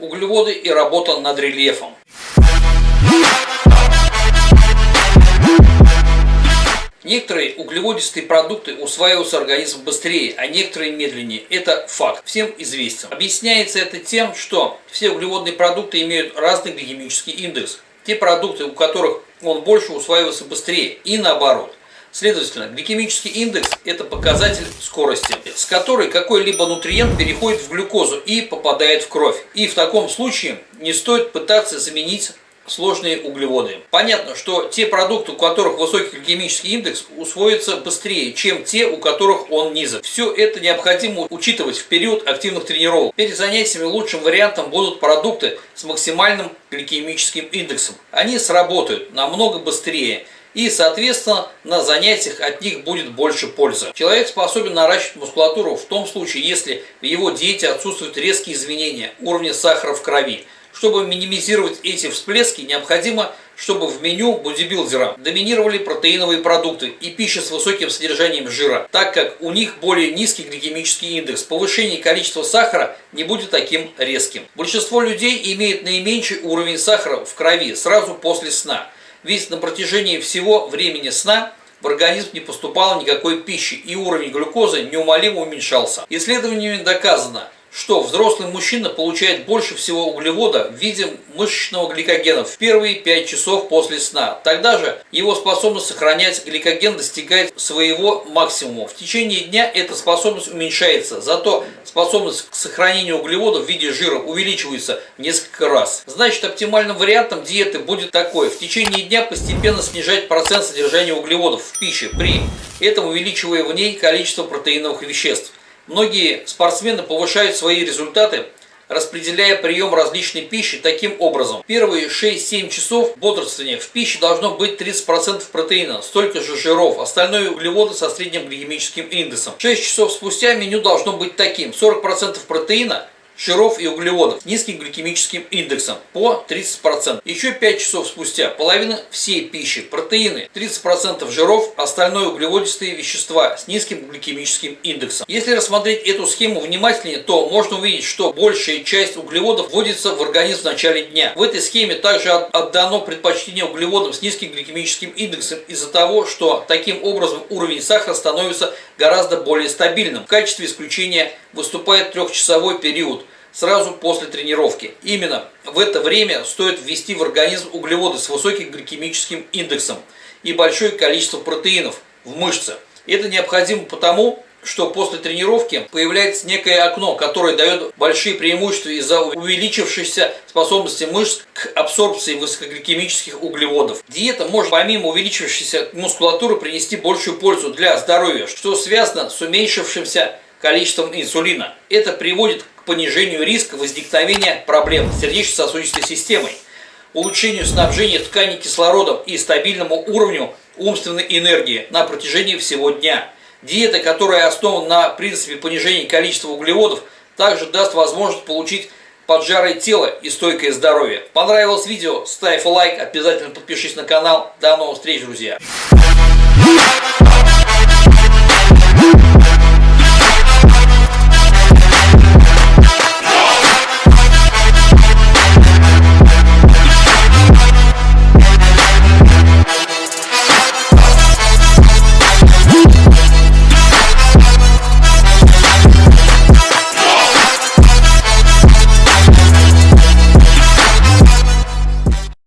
углеводы и работа над рельефом. Некоторые углеводистые продукты усваиваются организмом быстрее, а некоторые медленнее. Это факт, всем известен. Объясняется это тем, что все углеводные продукты имеют разный гликемический индекс. Те продукты, у которых он больше усваивается быстрее и наоборот. Следовательно, гликемический индекс – это показатель скорости, с которой какой-либо нутриент переходит в глюкозу и попадает в кровь. И в таком случае не стоит пытаться заменить сложные углеводы. Понятно, что те продукты, у которых высокий гликемический индекс, усвоятся быстрее, чем те, у которых он низок. Все это необходимо учитывать в период активных тренировок. Перед занятиями лучшим вариантом будут продукты с максимальным гликемическим индексом. Они сработают намного быстрее и, соответственно, на занятиях от них будет больше пользы. Человек способен наращивать мускулатуру в том случае, если в его диете отсутствуют резкие изменения уровня сахара в крови. Чтобы минимизировать эти всплески, необходимо, чтобы в меню бодибилдера доминировали протеиновые продукты и пища с высоким содержанием жира, так как у них более низкий гликемический индекс. Повышение количества сахара не будет таким резким. Большинство людей имеет наименьший уровень сахара в крови сразу после сна. Ведь на протяжении всего времени сна в организм не поступало никакой пищи и уровень глюкозы неумолимо уменьшался. Исследованиями доказано, что взрослый мужчина получает больше всего углевода в виде мышечного гликогена в первые 5 часов после сна. Тогда же его способность сохранять гликоген достигает своего максимума. В течение дня эта способность уменьшается, зато способность к сохранению углеводов в виде жира увеличивается в несколько раз. Значит, оптимальным вариантом диеты будет такой. В течение дня постепенно снижать процент содержания углеводов в пище, при этом увеличивая в ней количество протеиновых веществ. Многие спортсмены повышают свои результаты, распределяя прием различной пищи таким образом. Первые 6-7 часов бодрствования в пище должно быть 30% протеина, столько же жиров, остальное углеводы со средним гликемическим индексом. 6 часов спустя меню должно быть таким. 40% протеина, жиров и углеводов низким гликемическим индексом по 30%. Еще 5 часов спустя половина всей пищи, протеины, 30% жиров, остальное углеводистые вещества с низким гликемическим индексом. Если рассмотреть эту схему внимательнее, то можно увидеть, что большая часть углеводов вводится в организм в начале дня. В этой схеме также отдано предпочтение углеводам с низким гликемическим индексом из-за того, что таким образом уровень сахара становится гораздо более стабильным. В качестве исключения выступает трехчасовой период сразу после тренировки. Именно в это время стоит ввести в организм углеводы с высоким гликемическим индексом и большое количество протеинов в мышце. Это необходимо потому, что после тренировки появляется некое окно, которое дает большие преимущества из-за увеличившейся способности мышц к абсорбции высокогликемических углеводов. Диета может помимо увеличившейся мускулатуры принести большую пользу для здоровья, что связано с уменьшившимся количеством инсулина. Это приводит к понижению риска возникновения проблем с сердечно-сосудистой системой, улучшению снабжения тканей кислородом и стабильному уровню умственной энергии на протяжении всего дня. Диета, которая основана на принципе понижения количества углеводов, также даст возможность получить поджарое тело и стойкое здоровье. Понравилось видео? Ставь лайк, обязательно подпишись на канал. До новых встреч, друзья!